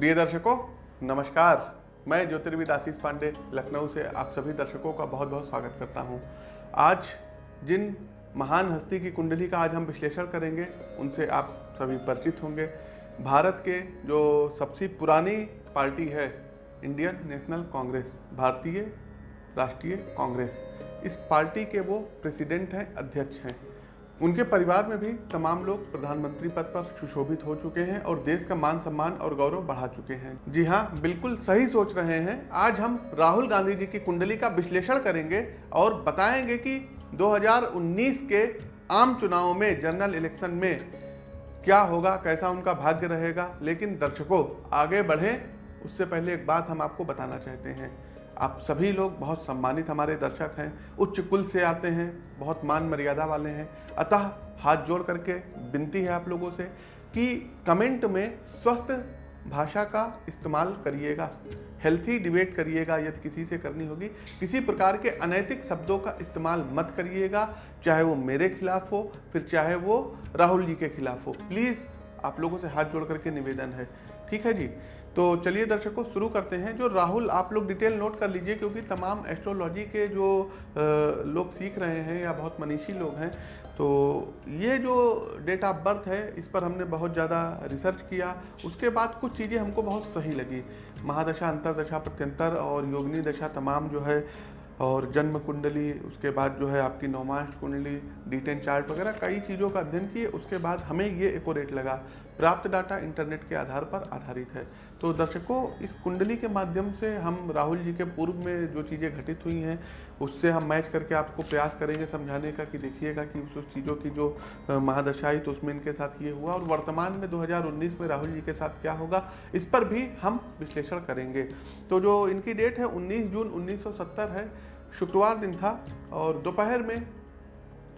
प्रिय दर्शकों, नमस्कार। मैं ज्योतिर्विद आशीष पांडे, लखनऊ से आप सभी दर्शकों का बहुत बहुत स्वागत करता हूँ। आज जिन महान हस्ती की कुंडली का आज हम विश्लेषण करेंगे, उनसे आप सभी परिचित होंगे। भारत के जो सबसे पुरानी पार्टी है, इंडियन नेशनल कांग्रेस, भारतीय राष्ट्रीय कांग्रेस, इस पार्टी के वो प्रेसिडेंट हैं, अध्यक्ष हैं। उनके परिवार में भी तमाम लोग प्रधानमंत्री पद पर सुशोभित हो चुके हैं और देश का मान सम्मान और गौरव बढ़ा चुके हैं। जी हाँ बिल्कुल सही सोच रहे हैं। आज हम राहुल गांधी जी की कुंडली का विश्लेषण करेंगे और बताएँगे कि 2019 के आम चुनाव में जनरल इलेक्शन में क्या होगा, कैसा उनका भाग्य रहेगा। लेकिन दर्शकों, आगे बढ़ें। उससे पहले एक बात हम आपको बताना चाहते हैं। आप सभी लोग बहुत सम्मानित हमारे दर्शक हैं। उच्च कुल से आते हैं, बहुत मान मर्यादा वाले हैं। अतः हाथ जोड़ करके विनती है आप लोगों से कि कमेंट में स्वस्थ भाषा का इस्तेमाल करिएगा हेल्थी डिबेट करिएगा, यदि किसी से करनी होगी। किसी प्रकार के अनैतिक शब्दों का इस्तेमाल मत करिएगा, चाहे वो मेरे खिलाफ हो, फिर चाहे वो राहुल जी के खिलाफ हो। प्लीज़ आप लोगों से हाथ जोड़ करके निवेदन है। ठीक है जी? तो चलिए दर्शकों शुरू करते हैं। जो राहुल, आप लोग डिटेल नोट कर लीजिए, क्योंकि तमाम एस्ट्रोलॉजी के जो लोग सीख रहे हैं या बहुत मनीषी लोग हैं तो ये जो डेट ऑफ़ बर्थ है, इस पर हमने बहुत ज़्यादा रिसर्च किया। उसके बाद कुछ चीज़ें हमको बहुत सही लगी। महादशा, अंतरदशा, प्रत्यंतर और योगनी दशा तमाम जो है, और जन्म कुंडली, उसके बाद जो है आपकी नौमाश कुंडली डिटेन चार्ट वगैरह, कई चीज़ों का अध्ययन किए। उसके बाद हमें ये एकोरेट लगा। प्राप्त डाटा इंटरनेट के आधार पर आधारित है। तो दर्शकों, इस कुंडली के माध्यम से हम राहुल जी के पूर्व में जो चीज़ें घटित हुई हैं, उससे हम मैच करके आपको प्रयास करेंगे समझाने का कि देखिएगा कि उस उस चीज़ों की जो महादशाई तो उसमें इनके साथ ये हुआ और वर्तमान में 2019 में राहुल जी के साथ क्या होगा, इस पर भी हम विश्लेषण करेंगे। तो जो इनकी डेट है 19 जून 1970 है, शुक्रवार दिन था और दोपहर में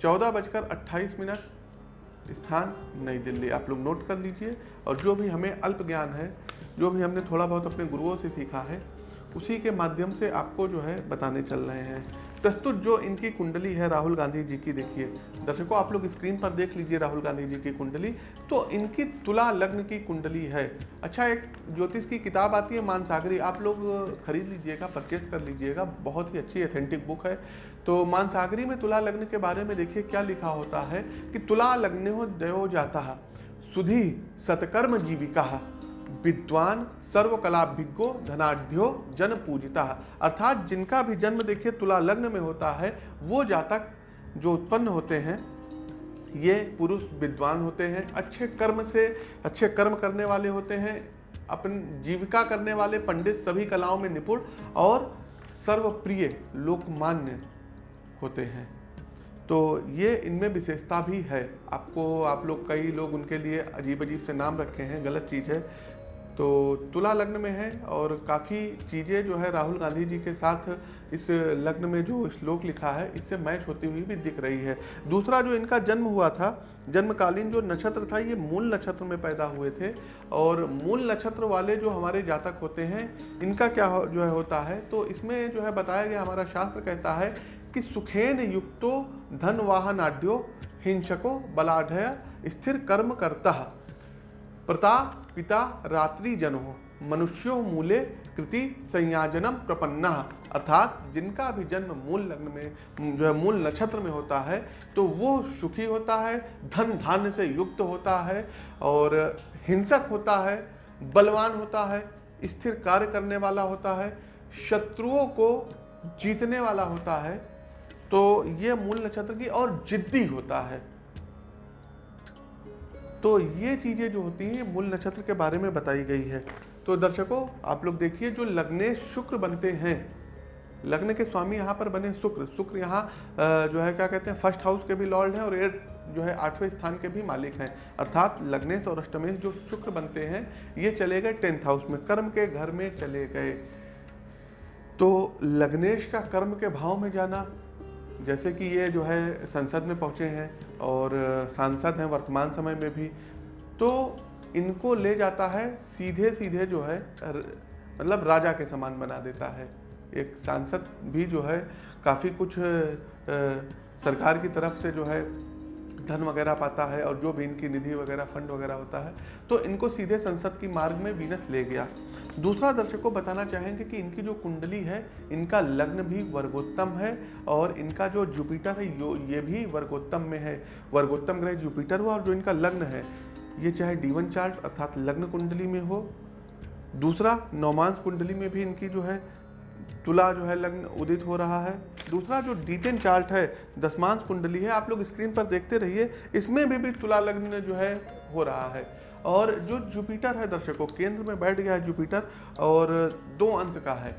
चौदह बजकर अट्ठाईस मिनट स्थान, नई दिल्ली। आप लोग नोट कर लीजिए। और जो भी हमें अल्प ज्ञान है, जो भी हमने थोड़ा बहुत अपने गुरुओं से सीखा है, उसी के माध्यम से आपको जो है बताने चल रहे हैं। प्रस्तुत जो इनकी कुंडली है राहुल गांधी जी की, देखिए, दर्शकों, आप लोग स्क्रीन पर देख लीजिए राहुल गांधी जी की कुंडली। तो इनकी तुला लग्न की कुंडली है। अच्छा एक ज्योतिष की किताब आती है, मानसागरी, आप लोग खरीद लीजिएगा परचेज कर लीजिएगा, बहुत ही अच्छी ऑथेंटिक बुक है। तो मानसागरी में तुला लग्न के बारे में देखिए, क्या लिखा होता है कि तुला लग्न हो, दयो जाता सुधी सत्कर्म जीविका विद्वान सर्वकलाभिज्ञो धनाढ़ जन पूजिता अर्थात जिनका भी जन्म देखिए, तुला लग्न में होता है, वो जातक जो उत्पन्न होते हैं, ये पुरुष विद्वान होते हैं, अच्छे कर्म से, अच्छे कर्म करने वाले होते हैं, अपन जीविका करने वाले, पंडित सभी कलाओं में निपुण और सर्वप्रिय, लोकमान्य होते हैं। तो ये इनमें विशेषता भी है। आपको, आप लोग कई लोग उनके लिए अजीब अजीब से नाम रखे हैं, गलत चीज़ है। तो तुला लग्न में है और काफ़ी चीज़ें जो है राहुल गांधी जी के साथ इस लग्न में जो श्लोक लिखा है इससे मैच होती हुई भी दिख रही है। दूसरा जो इनका जन्म हुआ था जन्मकालीन जो नक्षत्र था ये मूल नक्षत्र में पैदा हुए थे और मूल नक्षत्र वाले जो हमारे जातक होते हैं इनका क्या हो, जो है होता है? तो इसमें जो है बताया गया हमारा शास्त्र कहता है कि सुखेन युक्तो धन वाहनाड्यो हिंसको बलाढ़ स्थिर कर्म करता। प्रता, पिता, रात्रि जनो, मनुष्यो मूले कृति संयाजनम प्रपन्ना। अर्थात जिनका भी जन्म मूल लग्न में, जो है मूल नक्षत्र में होता है तो वो सुखी होता है, धन धान्य से युक्त होता है और हिंसक होता है, बलवान होता है, स्थिर कार्य करने वाला होता है, शत्रुओं को जीतने वाला होता है तो ये मूल नक्षत्र की और जिद्दी होता है। तो ये चीज़ें जो होती हैं मूल नक्षत्र के बारे में बताई गई है। तो दर्शकों, आप लोग देखिए, जो लग्ने शुक्र बनते हैं, लग्न के स्वामी यहाँ पर बने शुक्र। शुक्र यहाँ जो है, क्या कहते हैं, फ़र्स्ट हाउस के भी लॉर्ड हैं और एट जो है, आठवें स्थान के भी मालिक हैं। अर्थात लग्नेश और अष्टमेश जो शुक्र बनते हैं, ये चले गए टेंथ हाउस में, कर्म के घर में चले गए। तो लग्नेश का कर्म के भाव में जाना जैसे कि ये जो है संसद में पहुँचे हैं और सांसद हैं वर्तमान समय में भी तो इनको ले जाता है सीधे सीधे जो है मतलब राजा के समान बना देता है। एक सांसद भी जो है, काफ़ी कुछ सरकार की तरफ़ से जो है धन वगैरह पाता है और जो भी इनकी निधि वगैरह, फंड वगैरह होता है तो इनको सीधे संसद की मार्ग में वीनस ले गया। दूसरा दर्शक को बताना चाहेंगे कि इनकी जो कुंडली है, इनका लग्न भी वर्गोत्तम है और इनका जो जुपिटर है, यो, ये भी वर्गोत्तम में है। वर्गोत्तम ग्रह जुपिटर हुआ और जो इनका लग्न है, ये चाहे डीवन चार्ट अर्थात लग्न कुंडली में हो। दूसरा नौमांस कुंडली में भी इनकी जो है तुला जो है लग्न उदित हो रहा है। दूसरा जो डिटेन चार्ट है दसमांश कुंडली है आप लोग स्क्रीन पर देखते रहिए। इसमें भी, भी तुला लग्न जो है हो रहा है। और जो जुपिटर है दर्शकों केंद्र में बैठ गया है जुपिटर और दो अंश का है।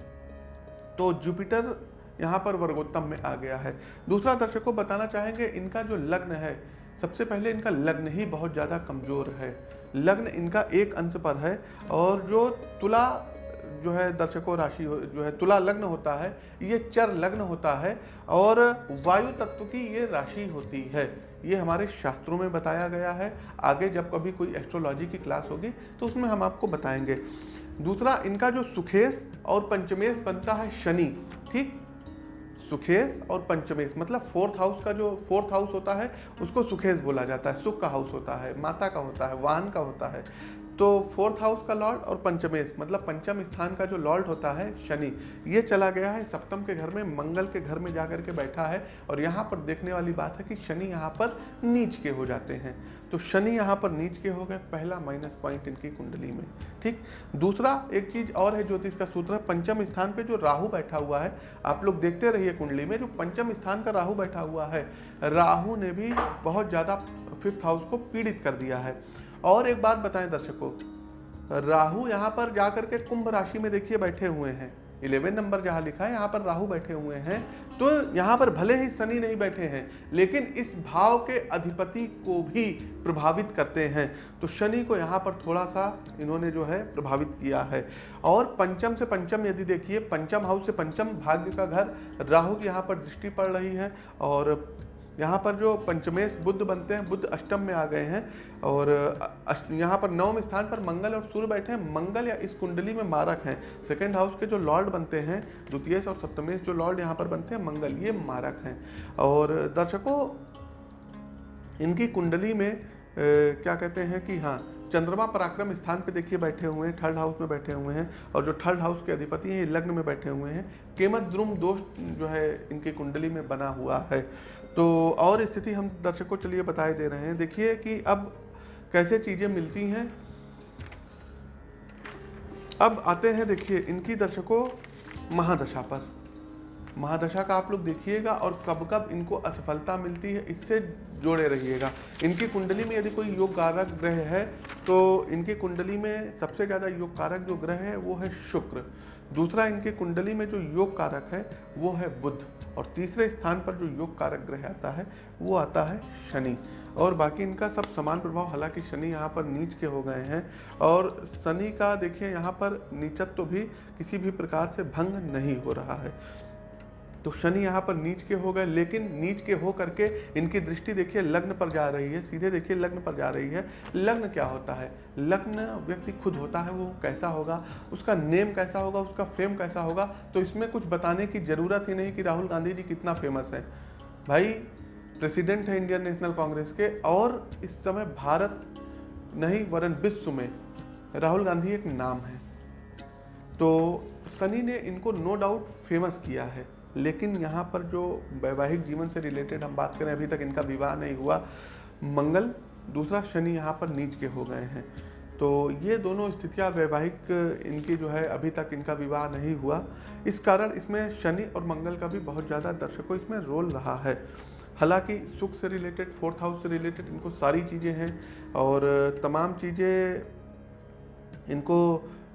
तो जुपिटर यहाँ पर वर्गोत्तम में आ गया है। दूसरा दर्शकों बताना चाहेंगे इनका जो लग्न है सबसे पहले इनका लग्न ही बहुत ज़्यादा कमज़ोर है। लग्न इनका एक अंश पर है और जो तुला जो है दर्शकों राशि जो है तुला लग्न होता है, ये चर लग्न होता है और वायु तत्व की ये राशि होती है। ये हमारे शास्त्रों में बताया गया है। आगे जब कभी कोई एस्ट्रोलॉजी की क्लास होगी तो उसमें हम आपको बताएँगे। दूसरा, इनका जो सुखेश और पंचमेश बनता है शनि, ठीक? सुखेश और पंचमेश मतलब फोर्थ हाउस का जो फोर्थ हाउस होता है, उसको सुखेश बोला जाता है। सुख का हाउस होता है, माता का होता है, वाहन का होता है। तो फोर्थ हाउस का लॉर्ड और पंचमेश मतलब पंचम स्थान का जो लॉर्ड होता है शनि, ये चला गया है, सप्तम के घर में, मंगल के घर में जाकर के बैठा है और यहाँ पर देखने वाली बात है कि शनि यहाँ पर नीच के हो जाते हैं। तो शनि यहाँ पर नीच के हो गए, पहला माइनस पॉइंट इनकी कुंडली में, ठीक? दूसरा एक चीज़ और है ज्योतिष का सूत्र, पंचम स्थान पे जो राहु बैठा हुआ है, आप लोग देखते रहिए कुंडली में, जो पंचम स्थान का राहु बैठा हुआ है, राहु ने भी बहुत ज़्यादा फिफ्थ हाउस को पीड़ित कर दिया है। और एक बात बताएँ दर्शकों, राहु यहाँ पर जाकर के कुंभ राशि में देखिए बैठे हुए हैं। इलेवन नंबर जहाँ लिखा है, यहाँ पर राहु बैठे हुए हैं। तो यहाँ पर भले ही शनि नहीं बैठे हैं, लेकिन इस भाव के अधिपति को भी प्रभावित करते हैं। तो शनि को यहाँ पर थोड़ा सा इन्होंने जो है प्रभावित किया है। और पंचम से पंचम यदि देखिए, पंचम हाउस से पंचम भाग्य का घर राहु की यहाँ पर दृष्टि पड़ रही है। और यहाँ पर जो पंचमेश बुद्ध बनते हैं बुद्ध अष्टम में आ गए हैं और यहाँ पर नवम स्थान पर मंगल और सूर्य बैठे हैं। मंगल या इस कुंडली में मारक हैं। सेकेंड हाउस के जो लॉर्ड बनते हैं द्वितीय और सप्तमेश जो लॉर्ड यहाँ पर बनते हैं मंगल ये मारक हैं। और दर्शकों इनकी कुंडली में ए, क्या कहते हैं कि हाँ चंद्रमा पराक्रम स्थान पे देखिए बैठे हुए हैं थर्ड हाउस में बैठे हुए हैं और जो थर्ड हाउस के अधिपति हैं लग्न में बैठे हुए हैं। केमत द्रुम दोष जो है इनकी कुंडली में बना हुआ है। तो और स्थिति हम दर्शकों चलिए बताए दे रहे हैं। देखिए कि अब कैसे चीज़ें मिलती हैं। अब आते हैं, देखिए, इनकी दर्शकों महादशा पर। महादशा का आप लोग देखिएगा और कब कब इनको असफलता मिलती है, इससे जोड़े रहिएगा। इनकी कुंडली में यदि कोई योग कारक ग्रह है तो इनकी कुंडली में सबसे ज़्यादा योग कारक जो ग्रह है, वो है शुक्र। दूसरा, इनकी कुंडली में जो योग कारक है, वो है बुद्ध और तीसरे स्थान पर जो योग कारक ग्रह आता है, वो आता है शनि। और बाकी इनका सब समान प्रभाव, हालाँकि शनि यहाँ पर नीच के हो गए हैं। और शनि का देखिए, यहाँ पर नीचत्व तो भी किसी भी प्रकार से भंग नहीं हो रहा है। तो शनि यहाँ पर नीच के हो गए, लेकिन नीच के हो करके इनकी दृष्टि देखिए लग्न पर जा रही है, सीधे देखिए लग्न पर जा रही है। लग्न क्या होता है? लग्न व्यक्ति खुद होता है, वो कैसा होगा? उसका नेम कैसा होगा? उसका फेम कैसा होगा? तो इसमें कुछ बताने की ज़रूरत ही नहीं कि राहुल गांधी जी कितना फ़ेमस है। भाई प्रेसिडेंट है इंडियन नेशनल कांग्रेस के और इस समय भारत नहीं, वरन विश्व में राहुल गांधी एक नाम है। तो सनी ने इनको नो डाउट फ़ेमस किया है। लेकिन यहाँ पर जो वैवाहिक जीवन से रिलेटेड हम बात करें, अभी तक इनका विवाह नहीं हुआ। मंगल दूसरा शनि यहाँ पर नीच के हो गए हैं। तो ये दोनों स्थितियाँ वैवाहिक, इनकी जो है अभी तक इनका विवाह नहीं हुआ। इस कारण इसमें शनि और मंगल का भी बहुत ज़्यादा दर्शकों इसमें रोल रहा है। हालाँकि सुख से रिलेटेड फोर्थ हाउस से रिलेटेड इनको सारी चीज़ें हैं और तमाम चीज़ें इनको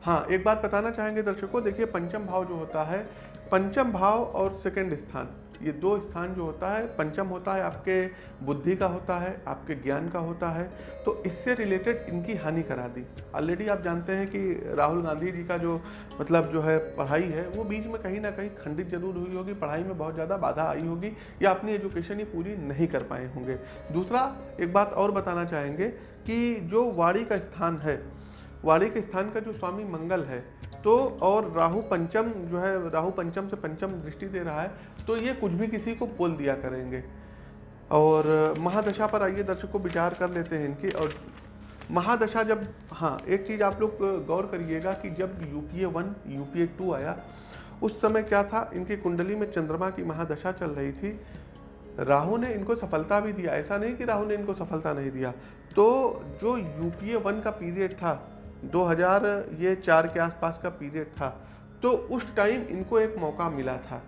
हाँ एक बात बताना चाहेंगे दर्शकों, देखिए पंचम भाव जो होता है पंचम भाव और सेकंड स्थान। ये दो स्थान जो होता है, पंचम होता है आपके बुद्धि का होता है, आपके ज्ञान का होता है तो इससे रिलेटेड इनकी हानि करा दी। ऑलरेडी आप जानते हैं कि राहुल गांधी जी का जो मतलब जो है पढ़ाई है, वो बीच में कहीं ना कहीं खंडित ज़रूर हुई होगी, पढ़ाई में बहुत ज़्यादा बाधा आई होगी, या अपनी एजुकेशन ही पूरी नहीं कर पाए होंगे। दूसरा, एक बात और बताना चाहेंगे कि जो वाड़ी का स्थान है वाड़ी के स्थान का जो स्वामी मंगल है तो और राहु पंचम जो है, राहु पंचम से पंचम दृष्टि दे रहा है तो ये कुछ भी किसी को बोल दिया करेंगे। और महादशा पर आइए, दर्शकों विचार कर लेते हैं इनकी। और महादशा जब हाँ एक चीज़ आप लोग गौर करिएगा कि जब यूपीए वन, यूपीए टू आया, उस समय क्या था? इनकी कुंडली में चंद्रमा की महादशा चल रही थी। राहु ने इनको सफलता भी दिया। ऐसा नहीं कि राहु ने इनको सफलता नहीं दिया। तो जो यूपीए वन का पीरियड था 2000 ये चार के आसपास का पीरियड था तो उस टाइम इनको एक मौका मिला था।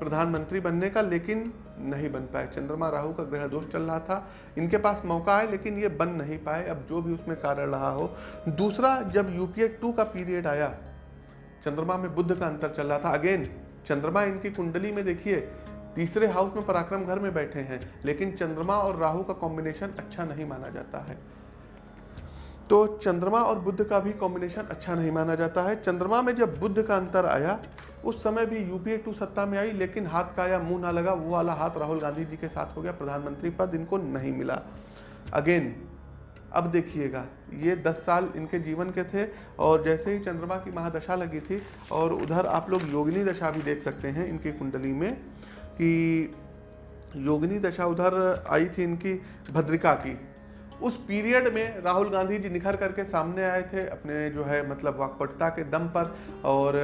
प्रधानमंत्री बनने का, लेकिन नहीं बन पाए। चंद्रमा राहु का ग्रह दोष चल रहा था, इनके पास मौका है लेकिन ये बन नहीं पाए। अब जो भी उसमें कारण रहा हो। दूसरा, जब यूपीए टू का पीरियड आया, चंद्रमा में बुद्ध का अंतर चल रहा था। अगेन चंद्रमा इनकी कुंडली में देखिए, तीसरे हाउस में पराक्रम घर में बैठे हैं, लेकिन चंद्रमा और राहु का कॉम्बिनेशन अच्छा नहीं माना जाता है। तो चंद्रमा और बुद्ध का भी कॉम्बिनेशन अच्छा नहीं माना जाता है। चंद्रमा में जब बुद्ध का अंतर आया, उस समय भी यूपीए टू सत्ता में आई, लेकिन हाथ का या मुँह ना लगा, वो वाला हाथ राहुल गांधी जी के साथ हो गया, प्रधानमंत्री पद इनको नहीं मिला। अगेन अब देखिएगा, ये 10 साल इनके जीवन के थे, और जैसे ही चंद्रमा की महादशा लगी थी, और उधर आप लोग योगिनी दशा भी देख सकते हैं इनकी कुंडली में, कि योगिनी दशा उधर आई थी इनकी भद्रिका की। उस पीरियड में राहुल गांधी जी निखर करके सामने आए थे अपने जो है मतलब वाकपटुता के दम पर और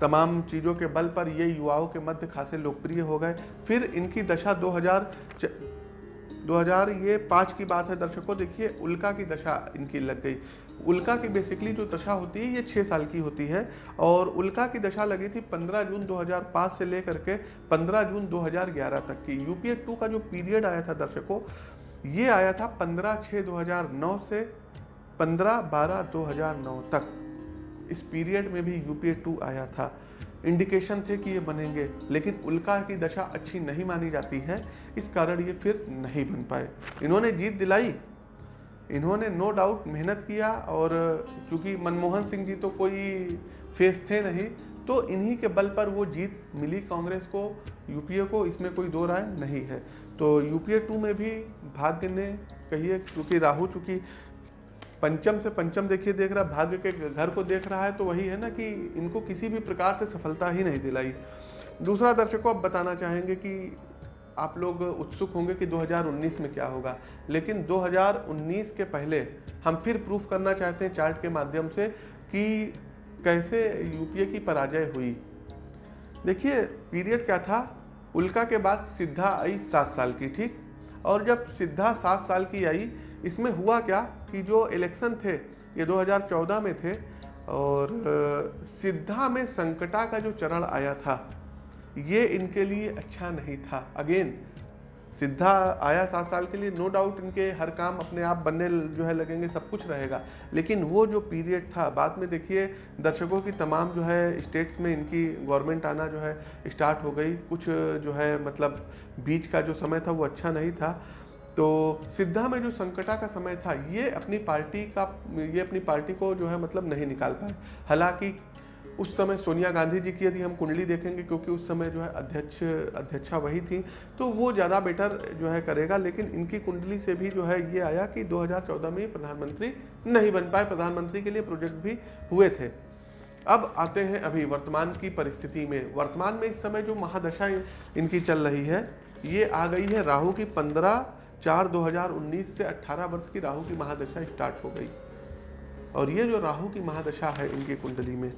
तमाम चीज़ों के बल पर ये युवाओं के मध्य खासे लोकप्रिय हो गए। फिर इनकी दशा 2000 2000 ये पाँच की बात है दर्शकों, देखिए उल्का की दशा इनकी लग गई। उल्का की बेसिकली जो दशा होती है, ये छः साल की होती है और उल्का की दशा लगी थी 15 जून 2005 से लेकर के 15 जून 2011 तक की। यूपीए टू का जो पीरियड आया था दर्शकों ये आया था 15 छः 2009 से 15 बारह 2009 तक। इस पीरियड में भी यूपीए टू आया था। इंडिकेशन थे कि ये बनेंगे, लेकिन उल्का की दशा अच्छी नहीं मानी जाती है। इस कारण ये फिर नहीं बन पाए। इन्होंने जीत दिलाई। इन्होंने नो डाउट मेहनत किया और चूँकि मनमोहन सिंह जी तो कोई फेस थे नहीं तो इन्हीं के बल पर वो जीत मिली कांग्रेस को, यूपीए को, इसमें कोई दो राय नहीं है। तो यूपीए टू में भी भाग्य ने कहिए क्योंकि राहु, चूँकि पंचम से पंचम देखिए देख रहा, भाग्य के घर को देख रहा है तो वही है ना कि इनको किसी भी प्रकार से सफलता ही नहीं दिलाई। दूसरा दर्शकों, आप बताना चाहेंगे कि आप लोग उत्सुक होंगे कि 2019 में क्या होगा, लेकिन 2019 के पहले हम फिर प्रूफ करना चाहते हैं चार्ट के माध्यम से कि कैसे यूपीए की पराजय हुई। देखिए, पीरियड क्या था? उल्का के बाद सिद्धा आई सात साल की, ठीक? और जब सिद्धा सात साल की आई, इसमें हुआ क्या कि जो इलेक्शन थे, ये 2014 में थे, और सिद्धा में संकटा का जो चरण आया था, ये इनके लिए अच्छा नहीं था। अगेन सिद्धा आया सात साल के लिए नो डाउट इनके हर काम अपने आप बनने जो है लगेंगे, सब कुछ रहेगा। लेकिन वो जो पीरियड था, बाद में देखिए, दर्शकों की तमाम जो है स्टेट्स में इनकी गवर्नमेंट आना जो है स्टार्ट हो गई। कुछ जो है मतलब बीच का जो समय था, वो अच्छा नहीं था। तो सिद्धा में जो संकटा का समय था, ये अपनी पार्टी का, ये अपनी पार्टी को जो है मतलब नहीं निकाल पाए। हालाँकि उस समय सोनिया गांधी जी की यदि हम कुंडली देखेंगे, क्योंकि उस समय जो है अध्यक्ष, अध्यक्षा वही थी तो वो ज़्यादा बेटर जो है करेगा, लेकिन इनकी कुंडली से भी जो है ये आया कि 2014 में प्रधानमंत्री नहीं बन पाए। प्रधानमंत्री के लिए प्रोजेक्ट भी हुए थे। अब आते हैं अभी वर्तमान की परिस्थिति में। वर्तमान में इस समय जो महादशा इनकी चल रही है, ये आ गई है राहु की पंद्रह चार 2019 से 18 वर्ष की राहु की महादशा स्टार्ट हो गई। और ये जो राहु की महादशा है इनकी कुंडली में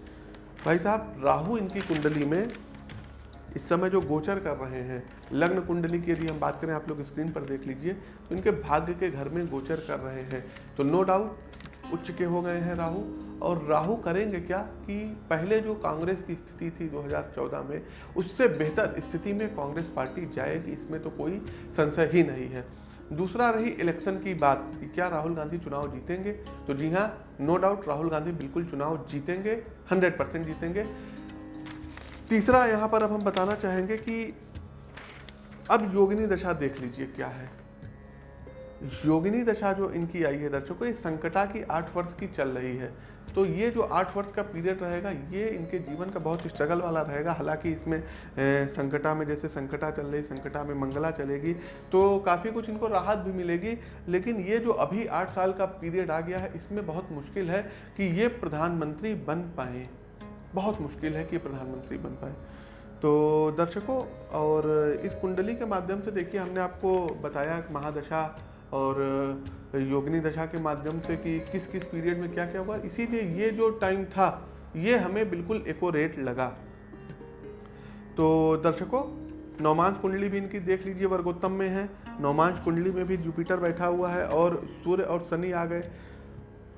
भाई साहब, राहु इनकी कुंडली में इस समय जो गोचर कर रहे हैं, लग्न कुंडली की यदि हम बात करें, आप लोग स्क्रीन पर देख लीजिए तो इनके भाग्य के घर में गोचर कर रहे हैं। तो नो डाउट उच्च के हो गए हैं राहु। और राहु करेंगे क्या कि पहले जो कांग्रेस की स्थिति थी 2014 में, उससे बेहतर स्थिति में कांग्रेस पार्टी जाएगी, इसमें तो कोई संशय ही नहीं है। दूसरा रही इलेक्शन की बात कि क्या राहुल गांधी चुनाव जीतेंगे? तो जी हाँ नो डाउट राहुल गांधी बिल्कुल चुनाव जीतेंगे हंड्रेड परसेंट जीतेंगे। तीसरा यहाँ पर अब हम बताना चाहेंगे कि अब योगिनी दशा देख लीजिए, क्या है? योगिनी दशा जो इनकी आई है दर्शकों, ये संकटा की आठ वर्ष की चल रही है। तो ये जो आठ वर्ष का पीरियड रहेगा, ये इनके जीवन का बहुत स्ट्रगल वाला रहेगा। हालाँकि इसमें संकटा में, जैसे संकटा चल रही, संकटा में मंगला चलेगी तो काफ़ी कुछ इनको राहत भी मिलेगी। लेकिन ये जो अभी आठ साल का पीरियड आ गया है, इसमें बहुत मुश्किल है कि ये प्रधानमंत्री बन पाए। बहुत मुश्किल है कि प्रधानमंत्री बन पाए। तो दर्शकों, और इस कुंडली के माध्यम से देखिए, हमने आपको बताया महादशा और योगिनी दशा के माध्यम से कि किस किस पीरियड में क्या क्या हुआ, इसीलिए ये जो टाइम था, ये हमें बिल्कुल एकोरेट लगा। तो दर्शकों नौमांस कुंडली भी इनकी देख लीजिए, वर्गोत्तम में है। नौमांस कुंडली में भी जुपिटर बैठा हुआ है और सूर्य और शनि आ गए।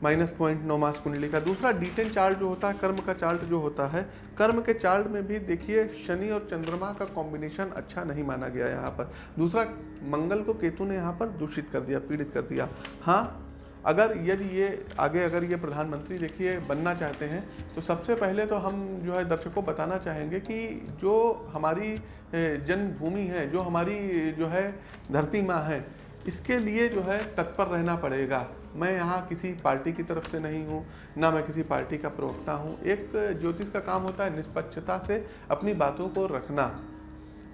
माइनस पॉइंट नौ मास कुंडली का। दूसरा डिटेन चार्ट जो होता है, कर्म का चार्ट जो होता है कर्म के चार्ट में भी देखिए, शनि और चंद्रमा का कॉम्बिनेशन अच्छा नहीं माना गया यहाँ पर। दूसरा, मंगल को केतु ने यहाँ पर दूषित कर दिया, पीड़ित कर दिया। हाँ अगर यदि ये, आगे अगर ये प्रधानमंत्री देखिए, बनना चाहते हैं तो सबसे पहले तो हम जो है दर्शकों बताना चाहेंगे कि जो हमारी जन्मभूमि है, जो हमारी, जो है धरती माँ है इसके लिए जो है तत्पर रहना पड़ेगा। मैं यहाँ किसी पार्टी की तरफ़ से नहीं हूँ, ना मैं किसी पार्टी का प्रवक्ता हूँ। एक ज्योतिष का काम होता है निष्पक्षता से अपनी बातों को रखना।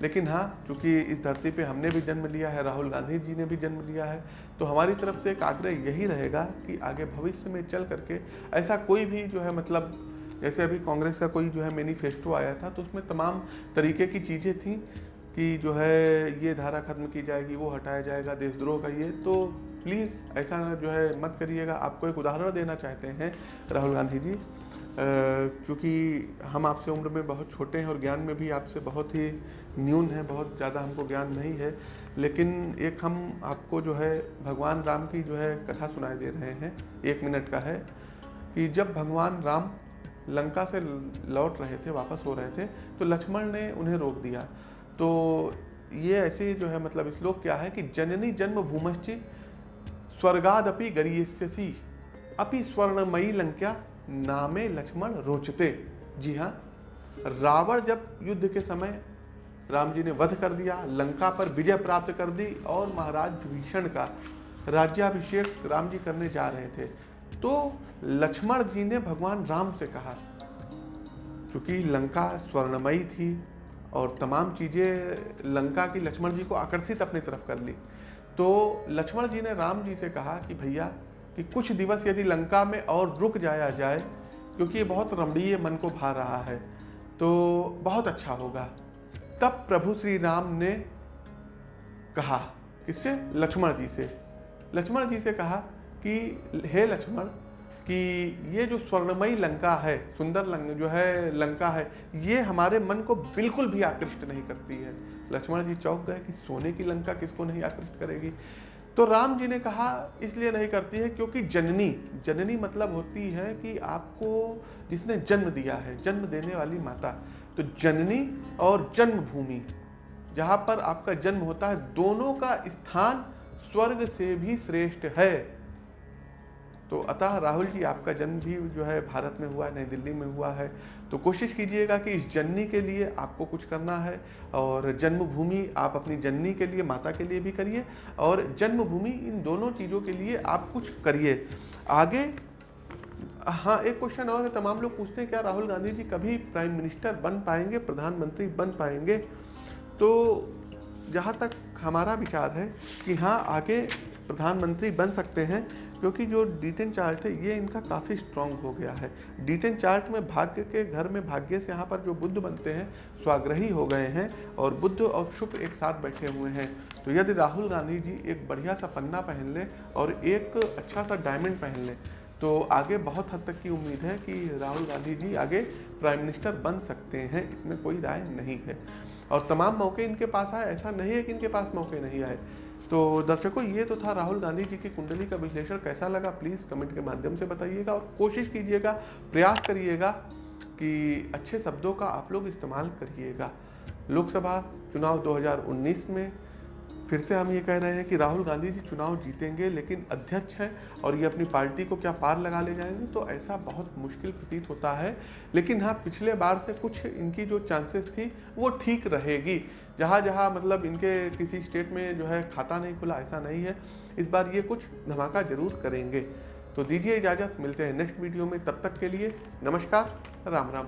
लेकिन हाँ चूँकि इस धरती पे हमने भी जन्म लिया है, राहुल गांधी जी ने भी जन्म लिया है तो हमारी तरफ़ से एक आग्रह यही रहेगा कि आगे भविष्य में चल करके ऐसा कोई भी जो है मतलब जैसे अभी कांग्रेस का कोई जो है मैनिफेस्टो आया था तो उसमें तमाम तरीके की चीज़ें थी। कि जो है ये धारा खत्म की जाएगी, वो हटाया जाएगा देशद्रोह का ये। तो प्लीज़ ऐसा जो है मत करिएगा। आपको एक उदाहरण देना चाहते हैं राहुल गांधी जी। क्योंकि हम आपसे उम्र में बहुत छोटे हैं और ज्ञान में भी आपसे बहुत ही न्यून है, बहुत ज़्यादा हमको ज्ञान नहीं है। लेकिन एक हम आपको जो है भगवान राम की जो है कथा सुनाई दे रहे हैं। एक मिनट का है कि जब भगवान राम लंका से लौट रहे थे, वापस हो रहे थे तो लक्ष्मण ने उन्हें रोक दिया। तो ये ऐसे जो है मतलब श्लोक क्या है कि जननी जन्म भूमश्चि स्वर्गादपि गरीयसी अपि स्वर्णमयी लंक्या नामे लक्ष्मण रोचते। जी हाँ रावण जब युद्ध के समय राम जी ने वध कर दिया, लंका पर विजय प्राप्त कर दी और महाराज भीषण का राज्याभिषेक राम जी करने जा रहे थे तो लक्ष्मण जी ने भगवान राम से कहा क्योंकि लंका स्वर्णमयी थी और तमाम चीज़ें लंका की लक्ष्मण जी को आकर्षित अपनी तरफ़ कर ली। तो लक्ष्मण जी ने राम जी से कहा कि भैया, कि कुछ दिवस यदि लंका में और रुक जाया जाए, क्योंकि ये बहुत रमणीय मन को भा रहा है तो बहुत अच्छा होगा। तब प्रभु श्री राम ने कहा किससे? लक्ष्मण जी से। लक्ष्मण जी से कहा कि, हे लक्ष्मण कि ये जो स्वर्णमयी लंका है, सुंदर लंग, जो है लंका है, ये हमारे मन को बिल्कुल भी आकृष्ट नहीं करती है। लक्ष्मण जी चौक गए कि सोने की लंका किसको नहीं आकृष्ट करेगी? तो राम जी ने कहा, इसलिए नहीं करती है क्योंकि जननी जननी मतलब होती है कि आपको जिसने जन्म दिया है, जन्म देने वाली माता। तो जननी और जन्मभूमि, जहाँ पर आपका जन्म होता है, दोनों का स्थान स्वर्ग से भी श्रेष्ठ है। तो अतः राहुल जी, आपका जन्म भी जो है भारत में हुआ है, नई दिल्ली में हुआ है। तो कोशिश कीजिएगा कि इस जननी के लिए आपको कुछ करना है और जन्मभूमि आप अपनी जननी के लिए, माता के लिए भी करिए और जन्मभूमि इन दोनों चीज़ों के लिए आप कुछ करिए। आगे हाँ एक क्वेश्चन और है, तमाम लोग पूछते हैं, क्या राहुल गांधी जी कभी प्राइम मिनिस्टर बन पाएँगे, प्रधानमंत्री बन पाएँगे? तो जहाँ तक हमारा विचार है कि हाँ आगे प्रधानमंत्री बन सकते हैं क्योंकि जो डी डिटेन चार्ट है, ये इनका काफ़ी स्ट्रांग हो गया है। डी डिटेन चार्ट में भाग्य के घर में भाग्य से यहाँ पर जो बुद्ध बनते हैं, स्वाग्रही हो गए हैं और बुद्ध और शुभ एक साथ बैठे हुए हैं। तो यदि राहुल गांधी जी एक बढ़िया सा पन्ना पहन लें और एक अच्छा सा डायमंड पहन लें तो आगे बहुत हद तक की उम्मीद है कि राहुल गांधी जी आगे प्राइम मिनिस्टर बन सकते हैं, इसमें कोई राय नहीं है। और तमाम मौके इनके पास आए, ऐसा नहीं है कि इनके पास मौके नहीं आए। तो दर्शकों, ये तो था राहुल गांधी जी की कुंडली का विश्लेषण। कैसा लगा? प्लीज़ कमेंट के माध्यम से बताइएगा और कोशिश कीजिएगा, प्रयास करिएगा कि अच्छे शब्दों का आप लोग इस्तेमाल करिएगा। लोकसभा चुनाव 2019 में फिर से हम ये कह रहे हैं कि राहुल गांधी जी चुनाव जीतेंगे, लेकिन अध्यक्ष हैं और ये अपनी पार्टी को क्या पार लगा ले जाएँगे? तो ऐसा बहुत मुश्किल प्रतीत होता है। लेकिन हाँ पिछले बार से कुछ इनकी जो चांसेस थी, वो ठीक रहेगी। जहाँ जहाँ मतलब इनके किसी स्टेट में जो है खाता नहीं खुला, ऐसा नहीं है। इस बार ये कुछ धमाका ज़रूर करेंगे। तो दीजिए इजाज़त, मिलते हैं नेक्स्ट वीडियो में। तब तक के लिए नमस्कार, राम राम।